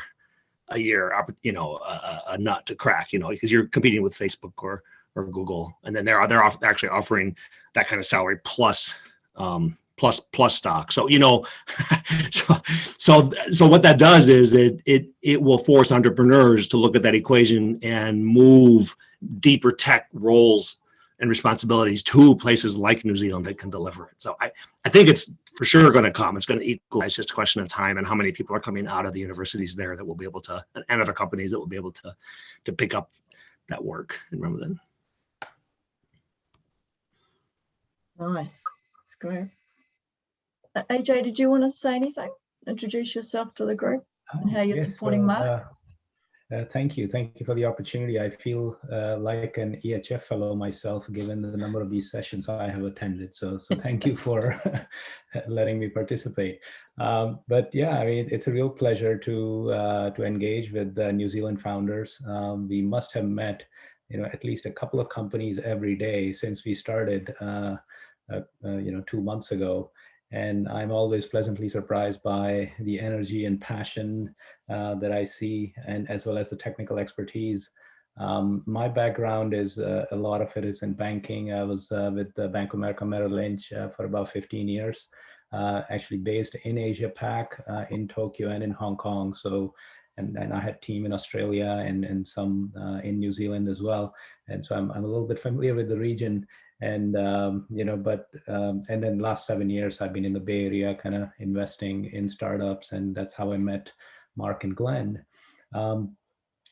a year, you know, a, a, nut to crack, you know, because you're competing with Facebook or or Google, and then they're they're off, actually offering that kind of salary plus um, plus plus stock. So you know, so so so what that does is it it it will force entrepreneurs to look at that equation and move deeper tech roles and responsibilities to places like New Zealand that can deliver it. So I, I think it's for sure going to come. It's going to equalize. It's just a question of time and how many people are coming out of the universities there that will be able to, and other companies that will be able to, to pick up that work and run with it. Nice. That's great. Uh, AJ, did you want to say anything? Introduce yourself to the group and how you're yes, supporting Mark? Uh, uh, thank you. Thank you for the opportunity. I feel uh, like an EHF fellow myself, given the number of these sessions I have attended. So, so thank you for letting me participate. Um, but yeah, I mean, it's a real pleasure to uh, to engage with the New Zealand founders. Um, we must have met, you know, at least a couple of companies every day since we started, uh, uh, you know, two months ago and I'm always pleasantly surprised by the energy and passion uh, that I see, and as well as the technical expertise. Um, my background is uh, a lot of it is in banking. I was uh, with Bank of America Merrill Lynch uh, for about 15 years, uh, actually based in Asia Pac, uh, in Tokyo and in Hong Kong. So, and, and I had team in Australia and, and some in New Zealand as well. And so I'm, I'm a little bit familiar with the region and um, you know but um, and then last seven years i've been in the bay area kind of investing in startups and that's how i met mark and glenn. Um,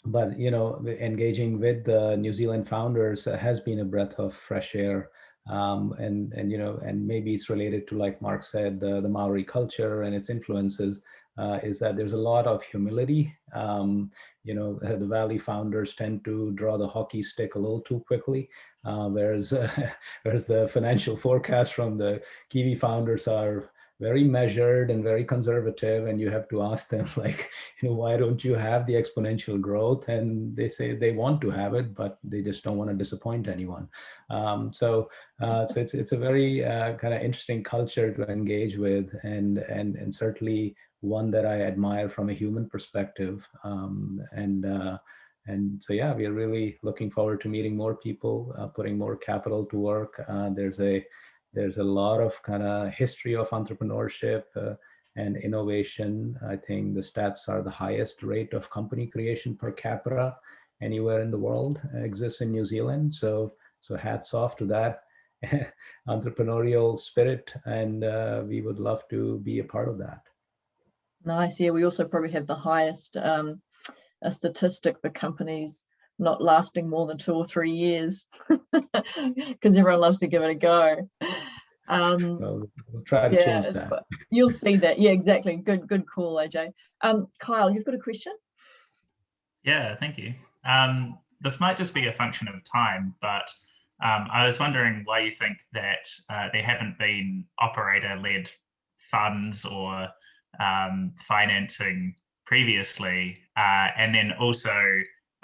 but you know engaging with the new zealand founders has been a breath of fresh air. Um, and and you know and maybe it's related to like mark said the, the maori culture and its influences uh, is that there's a lot of humility. Um, you know, the Valley founders tend to draw the hockey stick a little too quickly, uh, whereas, uh, whereas the financial forecasts from the Kiwi founders are very measured and very conservative and you have to ask them like you know why don't you have the exponential growth? And they say they want to have it but they just don't want to disappoint anyone. Um, so uh, so it's it's a very uh, kind of interesting culture to engage with and and and certainly one that I admire from a human perspective. Um, and uh, and so yeah we are really looking forward to meeting more people uh, putting more capital to work. Uh, there's a there's a lot of kind of history of entrepreneurship uh, and innovation. I think the stats are the highest rate of company creation per capita anywhere in the world uh, exists in New Zealand. So, so hats off to that entrepreneurial spirit. And uh, we would love to be a part of that. Nice. Yeah, we also probably have the highest um, statistic for companies not lasting more than two or three years because everyone loves to give it a go. Um, well, we'll try to yeah, change that. You'll see that. Yeah, exactly. Good, good call, AJ. Um, Kyle, you've got a question? Yeah, thank you. Um, this might just be a function of time, but um, I was wondering why you think that uh, there haven't been operator-led funds or um, financing previously, uh, and then also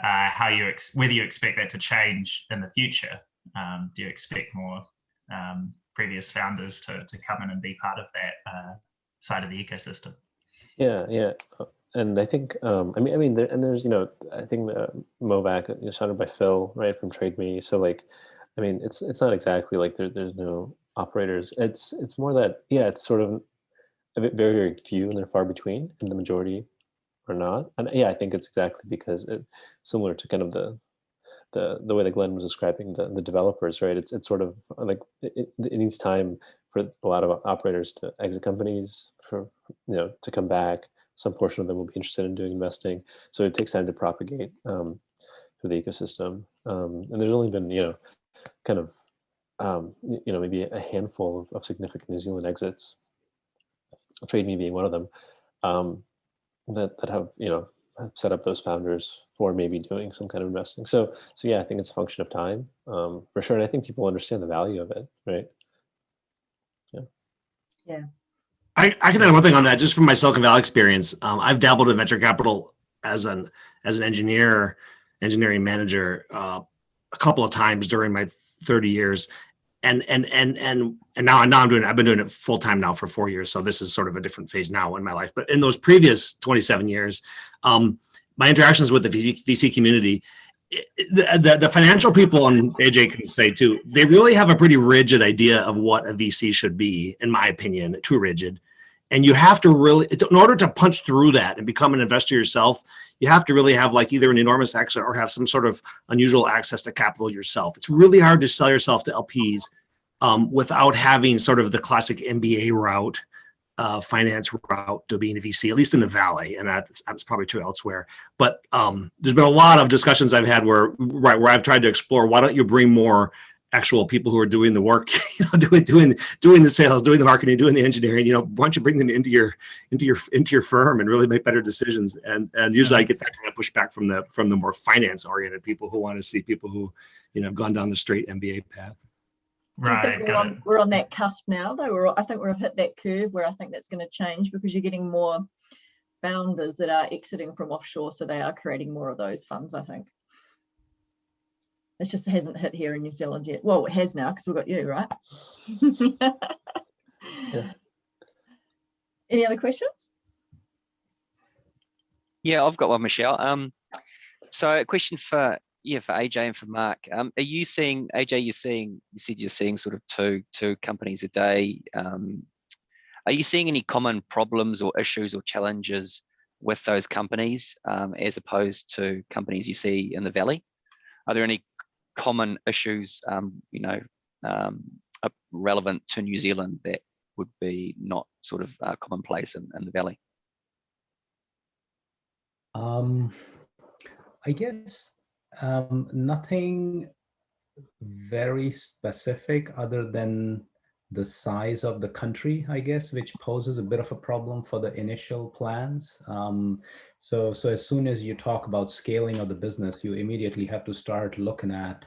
uh, how you whether you expect that to change in the future. Um, do you expect more um, previous founders to, to come in and be part of that uh, side of the ecosystem. Yeah, yeah, uh, and I think um, I mean I mean there, and there's you know I think the Movac is started by Phil right from TradeMe. So like, I mean it's it's not exactly like there, there's no operators. It's it's more that yeah it's sort of very very few and they're far between, and the majority are not. And yeah, I think it's exactly because it similar to kind of the the the way that Glenn was describing the the developers, right? It's it's sort of like it, it needs time for a lot of operators to exit companies, for you know to come back. Some portion of them will be interested in doing investing, so it takes time to propagate um, through the ecosystem. Um, and there's only been you know kind of um, you know maybe a handful of, of significant New Zealand exits, TradeMe being one of them, um, that that have you know have set up those founders for maybe doing some kind of investing. So so yeah, I think it's a function of time um, for sure, and I think people understand the value of it, right? Yeah. Yeah. I, I can add one thing on that, just from my Silicon Valley experience. Um, I've dabbled in venture capital as an as an engineer, engineering manager, uh, a couple of times during my 30 years, and and and and and now now I'm doing it. I've been doing it full time now for four years, so this is sort of a different phase now in my life. But in those previous 27 years, um, my interactions with the VC, VC community, the, the, the financial people and AJ can say too, they really have a pretty rigid idea of what a VC should be, in my opinion, too rigid. And you have to really, in order to punch through that and become an investor yourself, you have to really have like either an enormous exit or have some sort of unusual access to capital yourself. It's really hard to sell yourself to LPs um, without having sort of the classic MBA route uh, finance route to being a VC, at least in the Valley, and that's, that's probably true elsewhere. But um, there's been a lot of discussions I've had where, right, where I've tried to explore why don't you bring more actual people who are doing the work, you know, doing doing doing the sales, doing the marketing, doing the engineering. You know, why don't you bring them into your into your into your firm and really make better decisions? And and usually I uh-huh. get that kind of pushback from the from the more finance oriented people who want to see people who, you know, have gone down the straight MBA path. Right. We're on, we're on, that cusp now, though. We're, I think we've hit that curve where I think that's going to change because you're getting more founders that are exiting from offshore, so they are creating more of those funds. I think it just hasn't hit here in New Zealand yet. Well, it has now because we've got you, right? yeah. Any other questions? Yeah, I've got one, Michelle. Um, so a question for yeah, for AJ and for Mark, um, are you seeing AJ? You're seeing you said you're seeing sort of two two companies a day. Um, are you seeing any common problems or issues or challenges with those companies um, as opposed to companies you see in the valley? Are there any common issues, um, you know, um, relevant to New Zealand that would be not sort of uh, commonplace in, in the valley? Um, I guess um, nothing very specific other than the size of the country, I guess, which poses a bit of a problem for the initial plans. Um, so, so as soon as you talk about scaling of the business, you immediately have to start looking at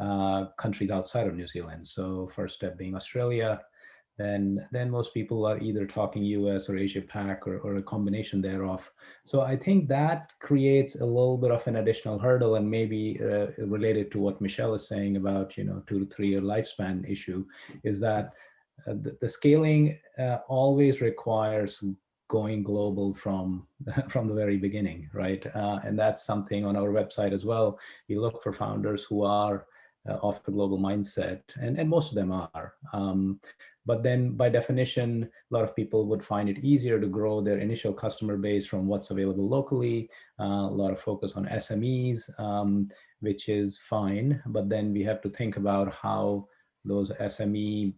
uh, countries outside of New Zealand. So first step being Australia, then then most people are either talking US or Asia Pac or, or a combination thereof. So I think that creates a little bit of an additional hurdle and maybe uh, related to what Michelle is saying about, you know, two to three year lifespan issue is that uh, the, the, scaling uh, always requires going global from from the very beginning, right? Uh, and that's something on our website as well. We look for founders who are uh, of the global mindset, and, and most of them are. Um, but then by definition, a lot of people would find it easier to grow their initial customer base from what's available locally, uh, a lot of focus on SMEs, um, which is fine. But then we have to think about how those SME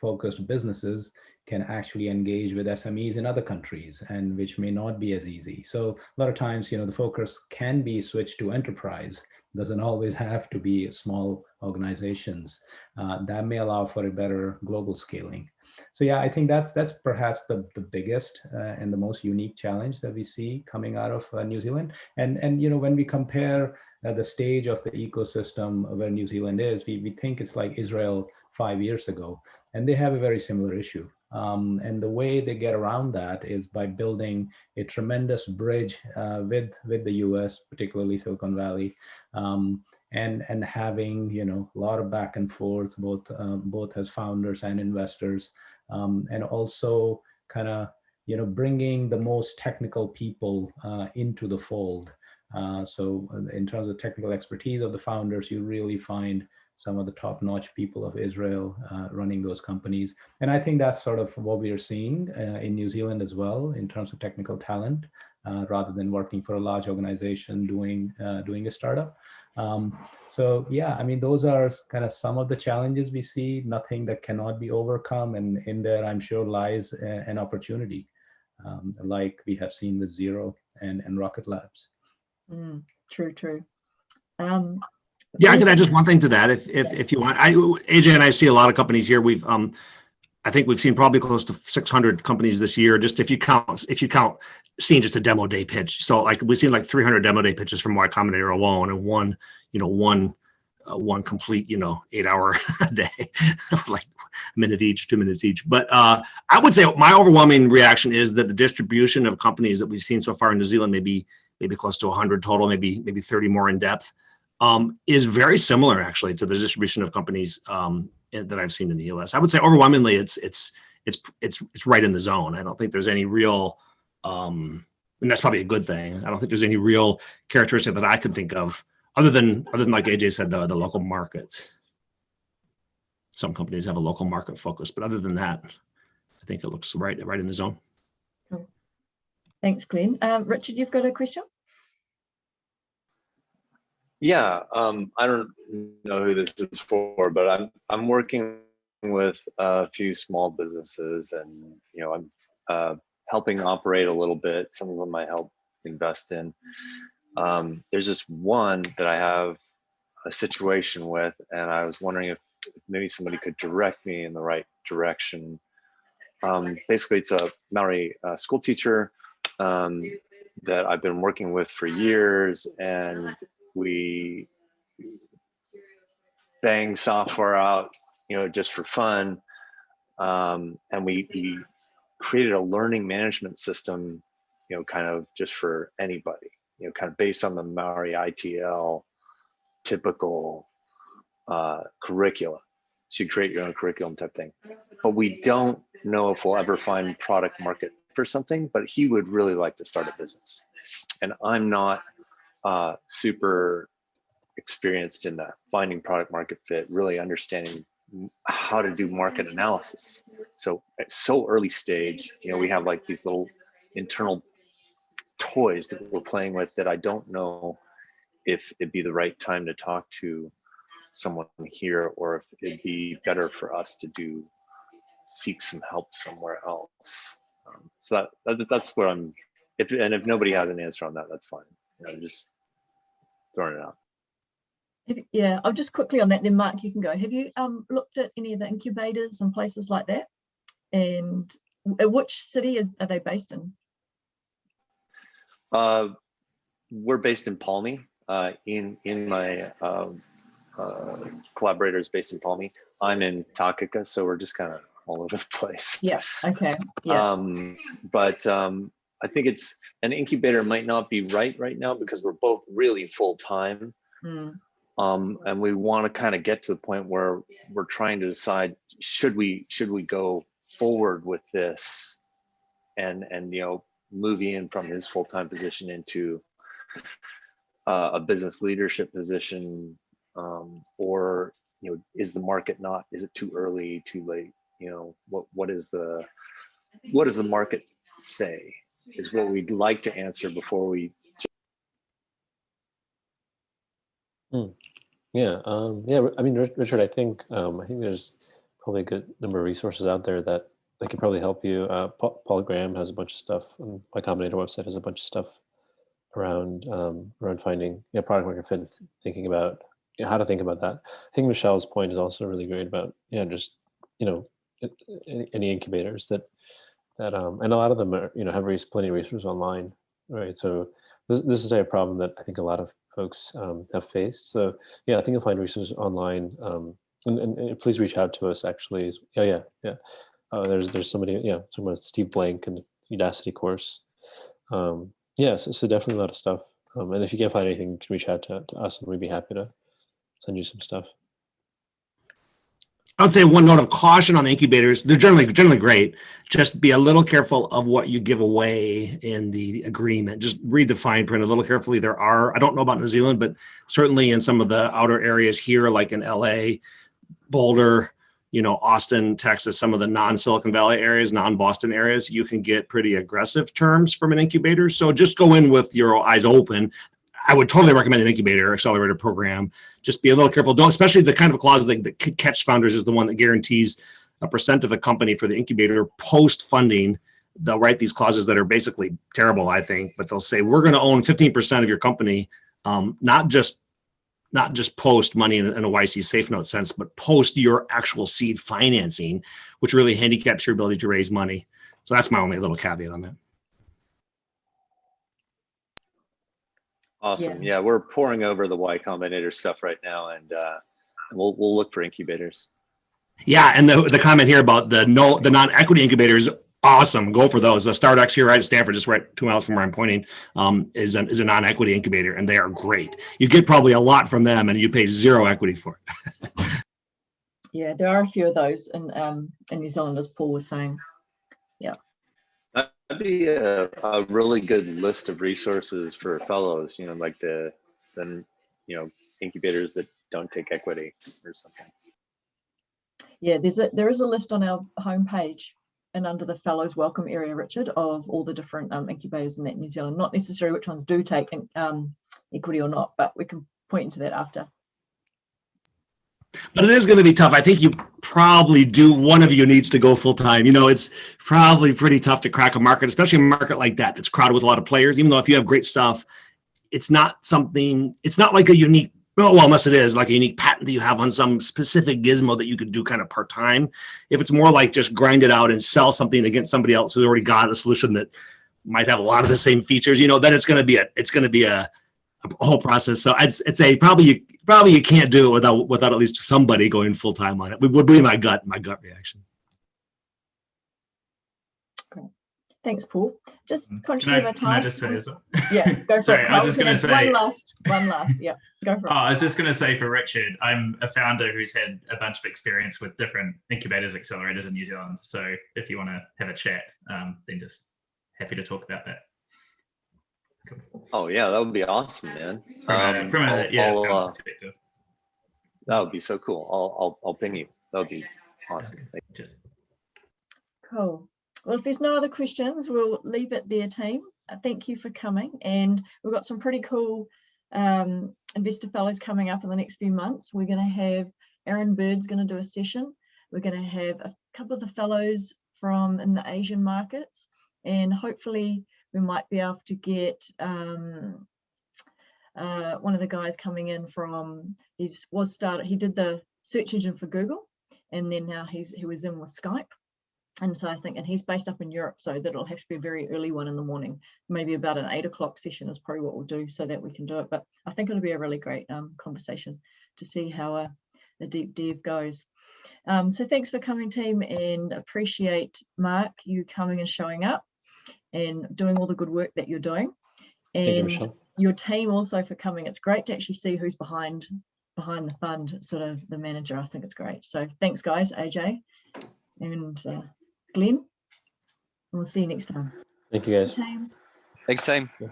focused businesses can actually engage with SMEs in other countries and which may not be as easy. So a lot of times, you know, the focus can be switched to enterprise doesn't always have to be small organizations. Uh, that may allow for a better global scaling. So yeah, I think that's that's perhaps the, the biggest uh, and the most unique challenge that we see coming out of uh, New Zealand. And, and you know, when we compare uh, the stage of the ecosystem where New Zealand is, we, we think it's like Israel five years ago, and they have a very similar issue. Um, and the way they get around that is by building a tremendous bridge uh, with with the U.S., particularly Silicon Valley, um, and and having you know a lot of back and forth, both uh, both as founders and investors, um, and also kind of you know, bringing the most technical people uh, into the fold. Uh, so uh, in terms of technical expertise of the founders, you really find some of the top-notch people of Israel uh, running those companies. And I think that's sort of what we are seeing uh, in New Zealand as well in terms of technical talent, uh, rather than working for a large organization doing, uh, doing a startup. Um, so yeah, I mean, those are kind of some of the challenges we see, nothing that cannot be overcome. And in there, I'm sure lies a, an opportunity, um, like we have seen with Xero and, and Rocket Labs. Mm, true, true. Um, Yeah, I could add just one thing to that if, if, if you want. I, AJ and I see a lot of companies here. We've, um, I think we've seen probably close to 600 companies this year. Just if you count, if you count seeing just a demo day pitch. So like we've seen like 300 demo day pitches from Y Combinator alone and one, you know, one, uh, one complete, you know, eight hour day, like a minute each, two minutes each. But uh, I would say my overwhelming reaction is that the distribution of companies that we've seen so far in New Zealand, maybe, maybe close to 100 total, maybe, maybe 30 more in depth um, is very similar actually to the distribution of companies um, that I've seen in the US. I would say overwhelmingly it's it's it's it's it's right in the zone. I don't think there's any real um, and that's probably a good thing. I don't think there's any real characteristic that I could think of other than other than like AJ said the the local markets. Some companies have a local market focus, but other than that, I think it looks right right in the zone. thanks, Glenn. Um, Richard, you've got a question? Yeah, um, I don't know who this is for, but I'm I'm working with a few small businesses, and you know I'm uh, helping operate a little bit. Some of them I help invest in. Um, there's just one that I have a situation with, and I was wondering if maybe somebody could direct me in the right direction. Um, basically, it's a Maori uh, school teacher um, that I've been working with for years, and we bang software out, you know, just for fun. Um, and we, we created a learning management system, you know, kind of just for anybody, you know, kind of based on the Maori ITL typical uh, curricula. So you create your own curriculum type thing. But we don't know if we'll ever find product market for something, but he would really like to start a business. And I'm not uh, super experienced in that finding product market fit, really understanding how to do market analysis. So at so early stage, you know, we have like these little internal toys that we're playing with that I don't know if it'd be the right time to talk to someone here or if it'd be better for us to do seek some help somewhere else. Um, so that, that that's where I'm. If and if nobody has an answer on that, that's fine. You know, just throwing it out. Yeah, I'll just quickly on that, then Mark, you can go. Have you um, looked at any of the incubators and places like that? And uh, which city is, are they based in? Uh, we're based in Palmy. Uh, in in my um, uh, collaborators based in Palmy. I'm in Takaka, so we're just kind of all over the place. Yeah, okay, yeah, Um, but um, I think it's an incubator might not be right right now because we're both really full time. mm, um, and we want to kind of get to the point where we're trying to decide should we should we go forward with this? And and you know move in from his full-time position into uh, a business leadership position um, or you know is the market not is it too early too late? You know what what is the what does the market say is what we'd like to answer before we Yeah, um, yeah. I mean, Richard, I think um, I think there's probably a good number of resources out there that that could probably help you. Uh, Paul, Graham has a bunch of stuff. And Y Combinator website has a bunch of stuff around um, around finding yeah product market fit, thinking about you know, how to think about that. I think Michelle's point is also really great about yeah just you know any incubators that that um and a lot of them are you know have raised plenty of resources online, right? So this this is a problem that I think a lot of folks um, have faced. So yeah, I think you'll find resources online. Um, and, and, and please reach out to us. Actually, yeah, yeah, yeah. Uh, there's there's somebody, yeah, someone Steve Blank and Udacity course. Um, yeah, so, so definitely a lot of stuff. Um, and if you can't find anything, you can reach out to, to us, and we'd be happy to send you some stuff. I would say one note of caution on incubators. They're generally generally great. Just be a little careful of what you give away in the agreement. Just read the fine print a little carefully. There are I don't know about New Zealand, but certainly in some of the outer areas here, like in LA, Boulder, you know, Austin, Texas, some of the non-Silicon Valley areas, non-Boston areas, you can get pretty aggressive terms from an incubator. So just go in with your eyes open. I would totally recommend an incubator accelerator program. Just be a little careful. Don't, especially the kind of clause that, that catch founders is the one that guarantees a percent of the company for the incubator post funding. They'll write these clauses that are basically terrible, I think, but they'll say we're going to own 15% of your company, um, not just not just post money in a YC safe note sense, but post your actual seed financing, which really handicaps your ability to raise money. So that's my only little caveat on that. Awesome. Yeah, we're pouring over the Y Combinator stuff right now, and uh, we'll we'll look for incubators. Yeah, and the the comment here about the no the non-equity incubators, awesome. Go for those. The StartX here right at Stanford, just right two miles from where I'm pointing, um, is a, is a non-equity incubator, and they are great. You get probably a lot from them, and you pay zero equity for it. Yeah, there are a few of those in um, in New Zealand, as Paul was saying. That'd be a, a really good list of resources for fellows. You know, like the then you know incubators that don't take equity or something. Yeah, there's a there is a list on our homepage and under the fellows welcome area, Richard, of all the different um, incubators in that New Zealand. Not necessarily which ones do take um, equity or not, but we can point into that after. But it is going to be tough. I think you probably do. One of you needs to go full time. You know, it's probably pretty tough to crack a market, especially a market like that that's crowded with a lot of players. Even though if you have great stuff, it's not something. It's not like a unique. Well, well, unless it is like a unique patent that you have on some specific gizmo that you could do kind of part time. If it's more like just grind it out and sell something against somebody else who's already got a solution that might have a lot of the same features, you know, then it's going to be a. It's going to be a a whole process. So I'd, I'd say probably you probably you can't do it without without at least somebody going full time on it. Would be my gut my gut reaction. Thanks, Paul. Just Can conscious I, of our can I time. just say as well? Yeah, go for Sorry, it. I was just gonna say One say- last, one last. Yeah, go for Oh, it. I was just going to say for Richard, I'm a founder who's had a bunch of experience with different incubators, accelerators in New Zealand. So if you want to have a chat, um, then just happy to talk about that. Oh yeah, that would be awesome, man. From a, Um, from a I'll- yeah, I'll, uh, that would be so cool. I'll I'll I'll ping you. That would be awesome. Thank Just Cool. Well, if there's no other questions, we'll leave it there, team. Uh, Thank you for coming. And we've got some pretty cool um, investor fellows coming up in the next few months. We're going to have Aaron Bird's going to do a session. We're going to have a couple of the fellows from in the Asian markets, and hopefully we might be able to get um, uh, one of the guys coming in from he's was started. He did the search engine for Google, and then now he's he was in with Skype. And so I think, and he's based up in Europe, so that'll have to be a very early one in the morning, maybe about an eight o'clock session is probably what we'll do so that we can do it. But I think it'll be a really great um, conversation to see how a, a deep dive goes. Um, so thanks for coming team and appreciate Mark, you coming and showing up and doing all the good work that you're doing. Thank you, And your team also for coming. It's great to actually see who's behind behind the fund, sort of the manager. I think it's great. So thanks guys, AJ and uh, Glenn. And we'll see you next time. Thank you guys. Team. Thanks, team. Yeah.